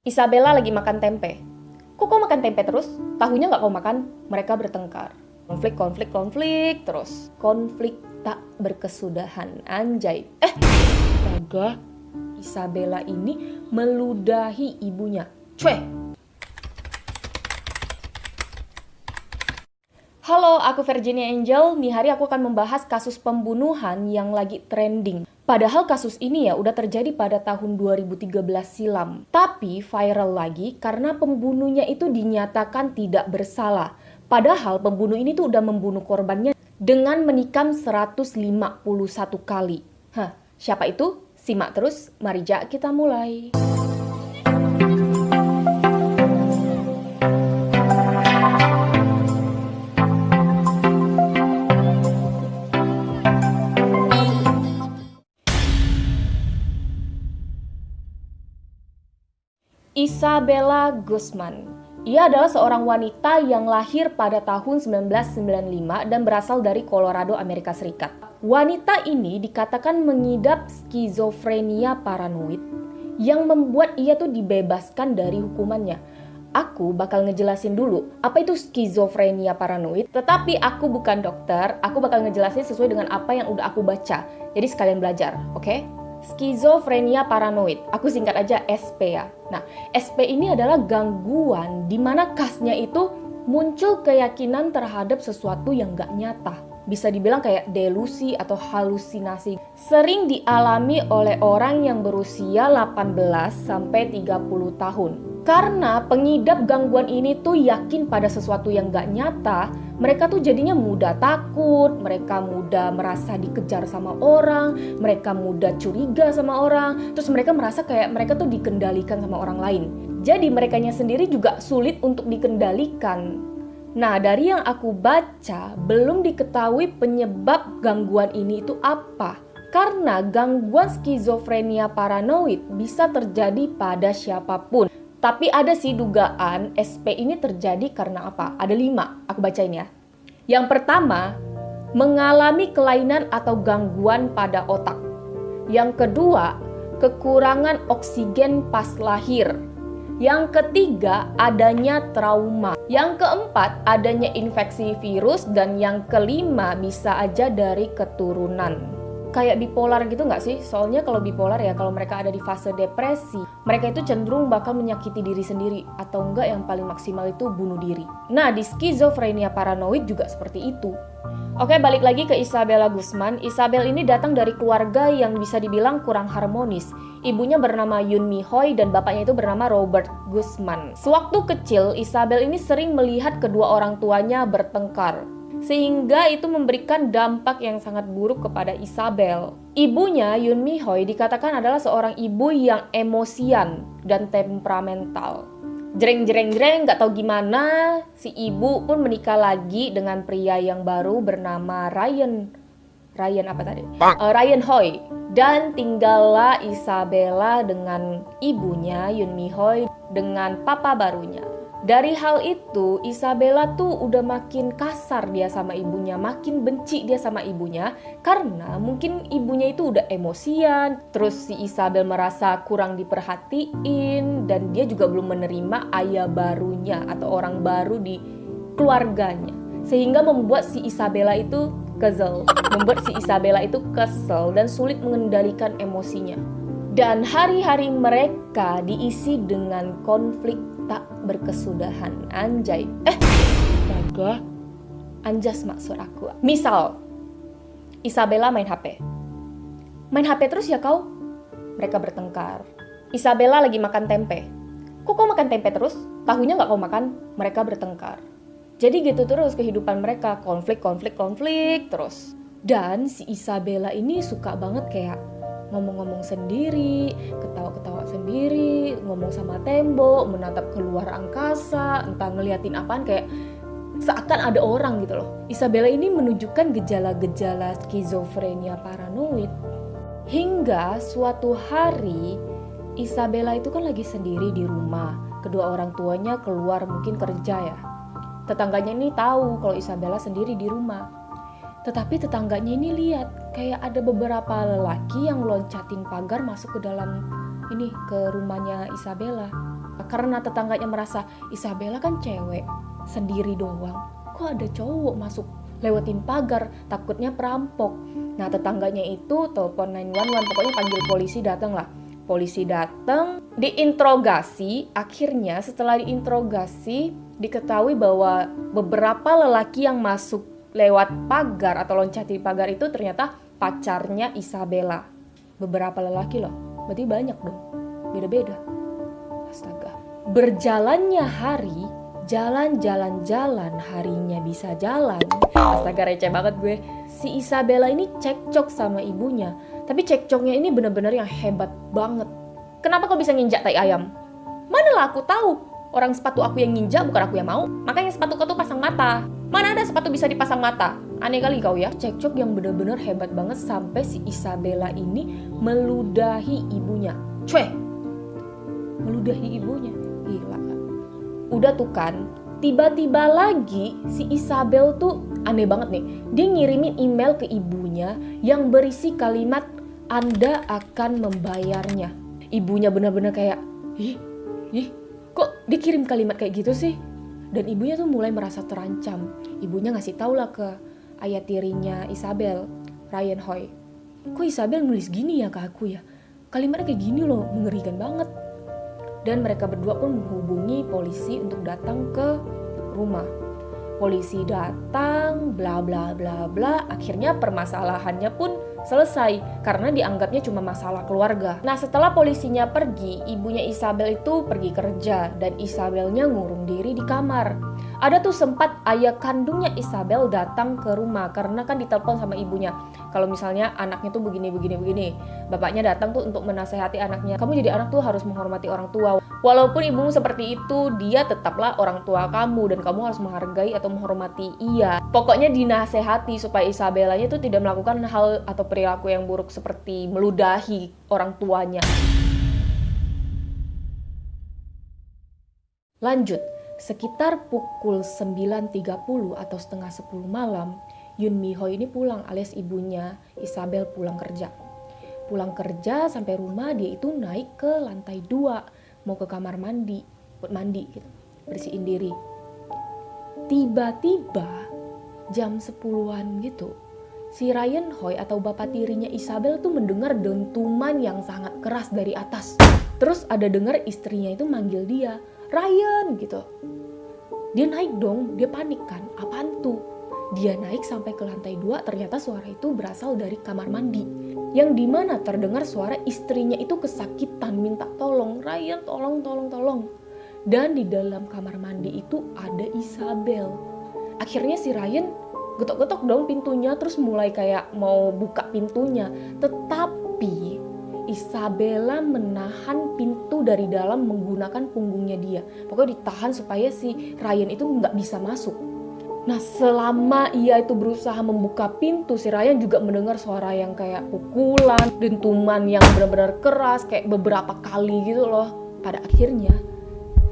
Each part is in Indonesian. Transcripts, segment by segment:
Isabella lagi makan tempe. Kok kau makan tempe terus? Tahunya nggak kau makan? Mereka bertengkar. Konflik, konflik, konflik terus. Konflik tak berkesudahan. Anjay. Eh, astaga. Isabella ini meludahi ibunya. Cueh. Halo, aku Virginia Angel. Nih hari aku akan membahas kasus pembunuhan yang lagi trending. Padahal kasus ini ya udah terjadi pada tahun 2013 silam. Tapi viral lagi karena pembunuhnya itu dinyatakan tidak bersalah. Padahal pembunuh ini tuh udah membunuh korbannya dengan menikam 151 kali. Hah, siapa itu? Simak terus, mari jak kita mulai. Isabella Guzman. Ia adalah seorang wanita yang lahir pada tahun 1995 dan berasal dari Colorado, Amerika Serikat. Wanita ini dikatakan mengidap skizofrenia paranoid yang membuat ia tuh dibebaskan dari hukumannya. Aku bakal ngejelasin dulu apa itu skizofrenia paranoid, tetapi aku bukan dokter, aku bakal ngejelasin sesuai dengan apa yang udah aku baca. Jadi sekalian belajar, oke? Okay? Skizofrenia paranoid. Aku singkat aja SP ya. Nah, SP ini adalah gangguan di mana khasnya itu muncul keyakinan terhadap sesuatu yang gak nyata. Bisa dibilang kayak delusi atau halusinasi. Sering dialami oleh orang yang berusia 18 sampai 30 tahun. Karena pengidap gangguan ini tuh yakin pada sesuatu yang gak nyata, mereka tuh jadinya mudah takut, mereka mudah merasa dikejar sama orang, mereka mudah curiga sama orang, terus mereka merasa kayak mereka tuh dikendalikan sama orang lain. Jadi merekanya sendiri juga sulit untuk dikendalikan. Nah, dari yang aku baca, belum diketahui penyebab gangguan ini itu apa. Karena gangguan skizofrenia paranoid bisa terjadi pada siapa pun. Tapi ada sih dugaan SP ini terjadi karena apa? Ada lima, aku bacain ya. Yang pertama, mengalami kelainan atau gangguan pada otak. Yang kedua, kekurangan oksigen pas lahir. Yang ketiga, adanya trauma. Yang keempat, adanya infeksi virus. Dan yang kelima, bisa aja dari keturunan kayak bipolar gitu nggak sih? Soalnya kalau bipolar ya kalau mereka ada di fase depresi, mereka itu cenderung bakal menyakiti diri sendiri atau enggak yang paling maksimal itu bunuh diri. Nah, di skizofrenia paranoid juga seperti itu. Oke, balik lagi ke Isabella Guzman. Isabel ini datang dari keluarga yang bisa dibilang kurang harmonis. Ibunya bernama Yun Mi Hoi dan bapaknya itu bernama Robert Guzman. Sewaktu kecil, Isabel ini sering melihat kedua orang tuanya bertengkar sehingga itu memberikan dampak yang sangat buruk kepada Isabel. Ibunya, Yun Mi Hoi, dikatakan adalah seorang ibu yang emosian dan temperamental. Jreng jreng jreng gak tau gimana si ibu pun menikah lagi dengan pria yang baru bernama Ryan Ryan apa tadi? Uh, Ryan Hoi dan tinggallah Isabella dengan ibunya Yun Mi Hoi dengan papa barunya. Dari hal itu, Isabella tuh udah makin kasar dia sama ibunya, makin benci dia sama ibunya karena mungkin ibunya itu udah emosian, terus si Isabel merasa kurang diperhatiin dan dia juga belum menerima ayah barunya atau orang baru di keluarganya. Sehingga membuat si Isabella itu kesel, membuat si Isabella itu kesel dan sulit mengendalikan emosinya. Dan hari-hari mereka diisi dengan konflik berkesudahan. Anjay. Eh, astaga. Anjas maksud aku. Misal, Isabella main HP. Main HP terus ya kau? Mereka bertengkar. Isabella lagi makan tempe. Kok kau makan tempe terus? Tahunya nggak kau makan? Mereka bertengkar. Jadi gitu terus kehidupan mereka. Konflik, konflik, konflik terus. Dan si Isabella ini suka banget kayak ngomong-ngomong sendiri, ketawa-ketawa sendiri, ngomong sama tembok, menatap keluar angkasa, entah ngeliatin apaan kayak seakan ada orang gitu loh. Isabella ini menunjukkan gejala-gejala skizofrenia paranoid. Hingga suatu hari Isabella itu kan lagi sendiri di rumah. Kedua orang tuanya keluar mungkin kerja ya. Tetangganya ini tahu kalau Isabella sendiri di rumah tetapi tetangganya ini lihat kayak ada beberapa lelaki yang loncatin pagar masuk ke dalam ini ke rumahnya Isabella. Karena tetangganya merasa Isabella kan cewek, sendiri doang. Kok ada cowok masuk lewatin pagar, takutnya perampok. Nah tetangganya itu telepon 911, pokoknya panggil polisi datang lah. Polisi datang, diinterogasi, akhirnya setelah diinterogasi diketahui bahwa beberapa lelaki yang masuk lewat pagar atau loncat di pagar itu ternyata pacarnya Isabella. Beberapa lelaki loh, berarti banyak dong, beda-beda. Astaga. Berjalannya hari, jalan-jalan-jalan harinya bisa jalan. Astaga receh banget gue. Si Isabella ini cekcok sama ibunya. Tapi cekcoknya ini bener-bener yang hebat banget. Kenapa kau bisa nginjak tai ayam? Mana lah aku tahu. Orang sepatu aku yang nginjak bukan aku yang mau. Makanya sepatu kau tuh pasang mata. Mana ada sepatu bisa dipasang mata? Aneh kali kau ya. Cekcok yang bener-bener hebat banget sampai si Isabella ini meludahi ibunya. Cueh! Meludahi ibunya. Gila udah tuh kan tiba-tiba lagi si Isabel tuh aneh banget nih dia ngirimin email ke ibunya yang berisi kalimat anda akan membayarnya ibunya benar-benar kayak ih ih kok dikirim kalimat kayak gitu sih dan ibunya tuh mulai merasa terancam ibunya ngasih tau lah ke ayah tirinya Isabel Ryan Hoy kok Isabel nulis gini ya ke aku ya kalimatnya kayak gini loh mengerikan banget dan mereka berdua pun menghubungi polisi untuk datang ke rumah. Polisi datang, bla bla bla bla. Akhirnya permasalahannya pun selesai karena dianggapnya cuma masalah keluarga. Nah, setelah polisinya pergi, ibunya Isabel itu pergi kerja dan Isabelnya ngurung diri di kamar. Ada tuh sempat ayah kandungnya Isabel datang ke rumah karena kan ditelepon sama ibunya. Kalau misalnya anaknya tuh begini begini begini, bapaknya datang tuh untuk menasehati anaknya. Kamu jadi anak tuh harus menghormati orang tua. Walaupun ibumu seperti itu, dia tetaplah orang tua kamu dan kamu harus menghargai atau menghormati ia. Pokoknya dinasehati supaya Isabelanya tuh tidak melakukan hal atau perilaku yang buruk seperti meludahi orang tuanya. Lanjut, Sekitar pukul 9.30 atau setengah 10 malam, Yun Miho ini pulang alias ibunya Isabel pulang kerja. Pulang kerja sampai rumah dia itu naik ke lantai 2 mau ke kamar mandi buat mandi gitu, bersihin diri. Tiba-tiba jam 10-an gitu, si Ryan Hoy atau bapak tirinya Isabel tuh mendengar dentuman yang sangat keras dari atas. Terus ada dengar istrinya itu manggil dia, Ryan gitu. Dia naik dong, dia panik kan, apaan tuh? Dia naik sampai ke lantai dua, ternyata suara itu berasal dari kamar mandi. Yang di mana terdengar suara istrinya itu kesakitan, minta tolong, Ryan tolong, tolong, tolong. Dan di dalam kamar mandi itu ada Isabel. Akhirnya si Ryan getok-getok dong pintunya, terus mulai kayak mau buka pintunya. Tetapi Isabella menahan pintu dari dalam menggunakan punggungnya dia. Pokoknya ditahan supaya si Ryan itu nggak bisa masuk. Nah selama ia itu berusaha membuka pintu, si Ryan juga mendengar suara yang kayak pukulan, dentuman yang benar-benar keras, kayak beberapa kali gitu loh. Pada akhirnya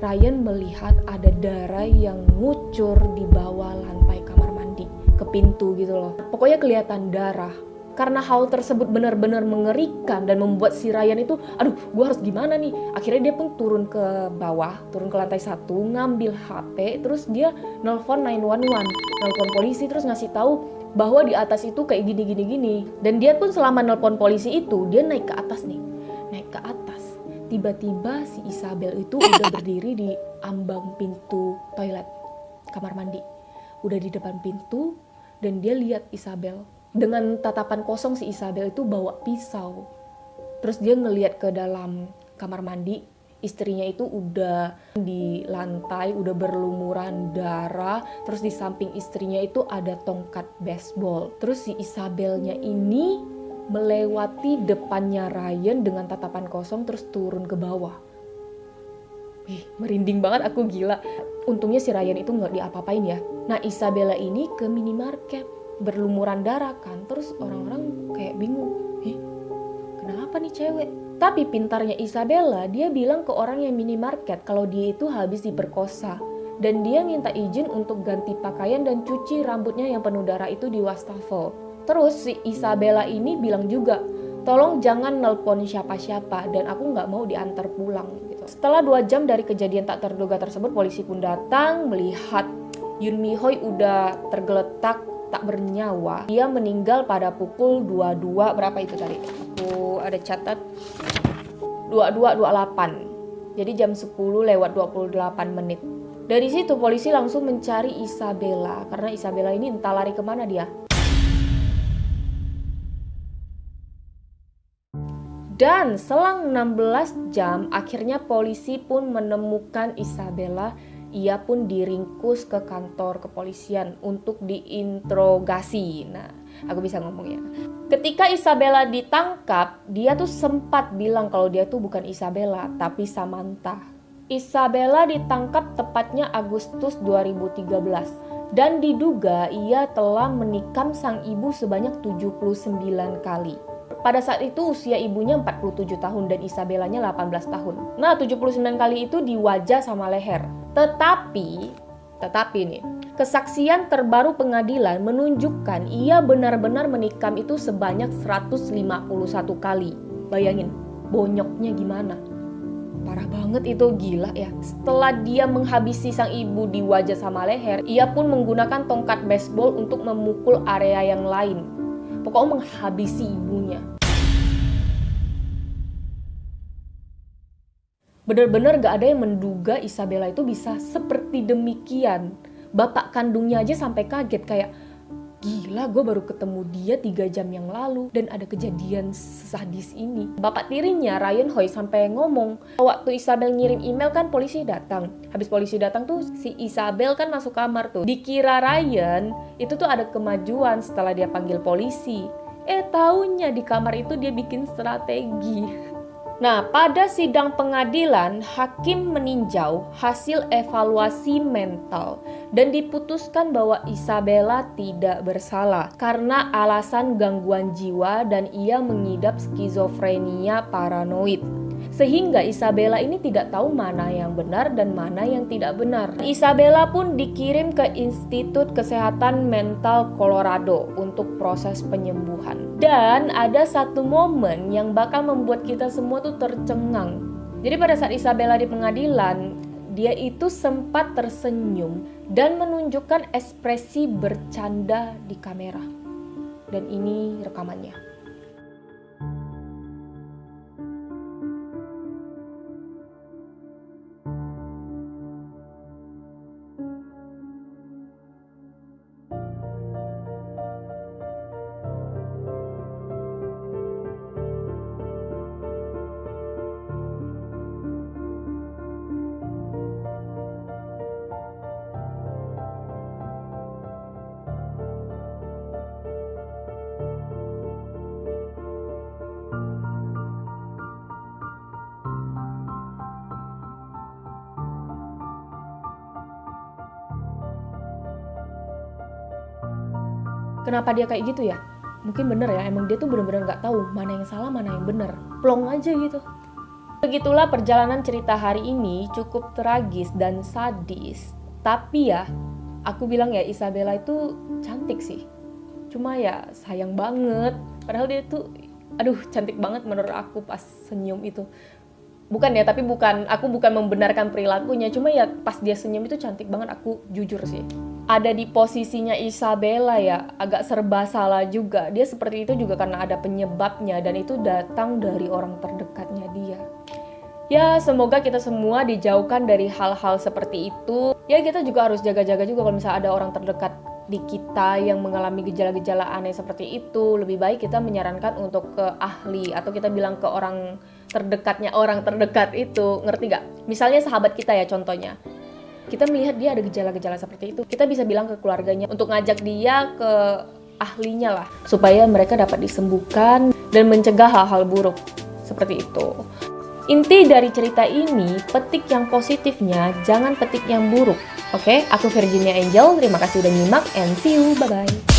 Ryan melihat ada darah yang ngucur di bawah lantai kamar mandi ke pintu gitu loh. Pokoknya kelihatan darah karena hal tersebut benar-benar mengerikan dan membuat si Ryan itu aduh gue harus gimana nih? Akhirnya dia pun turun ke bawah turun ke lantai satu ngambil HP terus dia nelfon 911 nelfon polisi terus ngasih tahu bahwa di atas itu kayak gini gini gini. Dan dia pun selama nelpon polisi itu dia naik ke atas nih naik ke atas. Tiba-tiba si Isabel itu udah berdiri di ambang pintu toilet kamar mandi udah di depan pintu dan dia lihat Isabel dengan tatapan kosong si Isabel itu bawa pisau. Terus dia ngeliat ke dalam kamar mandi, istrinya itu udah di lantai, udah berlumuran darah. Terus di samping istrinya itu ada tongkat baseball. Terus si Isabelnya ini melewati depannya Ryan dengan tatapan kosong terus turun ke bawah. Ih, merinding banget aku gila. Untungnya si Ryan itu nggak diapa-apain ya. Nah Isabella ini ke minimarket berlumuran darah kan terus orang-orang kayak bingung ih kenapa nih cewek? Tapi pintarnya Isabella dia bilang ke orang yang minimarket kalau dia itu habis diperkosa. Dan dia minta izin untuk ganti pakaian dan cuci rambutnya yang penuh darah itu di wastafel. Terus si Isabella ini bilang juga tolong jangan nelpon siapa-siapa dan aku nggak mau diantar pulang gitu. Setelah dua jam dari kejadian tak terduga tersebut, polisi pun datang melihat Yun Mi Hoi udah tergeletak tak bernyawa. Dia meninggal pada pukul 22 berapa itu tadi? Aku ada catat 22.28. Jadi jam 10 lewat 28 menit. Dari situ polisi langsung mencari Isabella karena Isabella ini entah lari ke mana dia. Dan selang 16 jam, akhirnya polisi pun menemukan Isabella. Ia pun diringkus ke kantor kepolisian untuk diinterogasi. Nah, aku bisa ngomong ya. Ketika Isabella ditangkap, dia tuh sempat bilang kalau dia tuh bukan Isabella, tapi Samantha. Isabella ditangkap tepatnya Agustus 2013 dan diduga ia telah menikam sang ibu sebanyak 79 kali. Pada saat itu usia ibunya 47 tahun dan Isabellanya 18 tahun. Nah, 79 kali itu di wajah sama leher. Tetapi, tetapi nih, kesaksian terbaru pengadilan menunjukkan ia benar-benar menikam itu sebanyak 151 kali. Bayangin, bonyoknya gimana? Parah banget itu, gila ya. Setelah dia menghabisi sang ibu di wajah sama leher, ia pun menggunakan tongkat baseball untuk memukul area yang lain pokoknya menghabisi ibunya. Benar-benar gak ada yang menduga Isabella itu bisa seperti demikian. Bapak kandungnya aja sampai kaget kayak, Gila, gue baru ketemu dia tiga jam yang lalu dan ada kejadian sadis ini. Bapak tirinya, Ryan Hoy, sampai ngomong, waktu Isabel ngirim email kan polisi datang. Habis polisi datang tuh si Isabel kan masuk kamar tuh. Dikira Ryan itu tuh ada kemajuan setelah dia panggil polisi. Eh tahunya di kamar itu dia bikin strategi. Nah, pada sidang pengadilan, hakim meninjau hasil evaluasi mental dan diputuskan bahwa Isabella tidak bersalah karena alasan gangguan jiwa dan ia mengidap skizofrenia paranoid sehingga Isabella ini tidak tahu mana yang benar dan mana yang tidak benar. Isabella pun dikirim ke Institut Kesehatan Mental Colorado untuk proses penyembuhan. Dan ada satu momen yang bakal membuat kita semua tuh tercengang. Jadi pada saat Isabella di pengadilan, dia itu sempat tersenyum dan menunjukkan ekspresi bercanda di kamera. Dan ini rekamannya. Kenapa dia kayak gitu ya? Mungkin bener ya emang dia tuh bener-bener nggak tahu mana yang salah mana yang bener. Plong aja gitu. Begitulah perjalanan cerita hari ini cukup tragis dan sadis. Tapi ya aku bilang ya Isabella itu cantik sih. Cuma ya sayang banget. Padahal dia tuh aduh cantik banget menurut aku pas senyum itu. Bukan ya tapi bukan aku bukan membenarkan perilakunya. Cuma ya pas dia senyum itu cantik banget aku jujur sih ada di posisinya Isabella ya agak serba salah juga. Dia seperti itu juga karena ada penyebabnya dan itu datang dari orang terdekatnya dia. Ya semoga kita semua dijauhkan dari hal-hal seperti itu. Ya kita juga harus jaga-jaga juga kalau misalnya ada orang terdekat di kita yang mengalami gejala-gejala aneh seperti itu. Lebih baik kita menyarankan untuk ke ahli atau kita bilang ke orang terdekatnya orang terdekat itu. Ngerti gak? Misalnya sahabat kita ya contohnya kita melihat dia ada gejala-gejala seperti itu kita bisa bilang ke keluarganya untuk ngajak dia ke ahlinya lah supaya mereka dapat disembuhkan dan mencegah hal-hal buruk seperti itu Inti dari cerita ini, petik yang positifnya, jangan petik yang buruk. Oke, okay? aku Virginia Angel, terima kasih udah nyimak, and see you, bye-bye.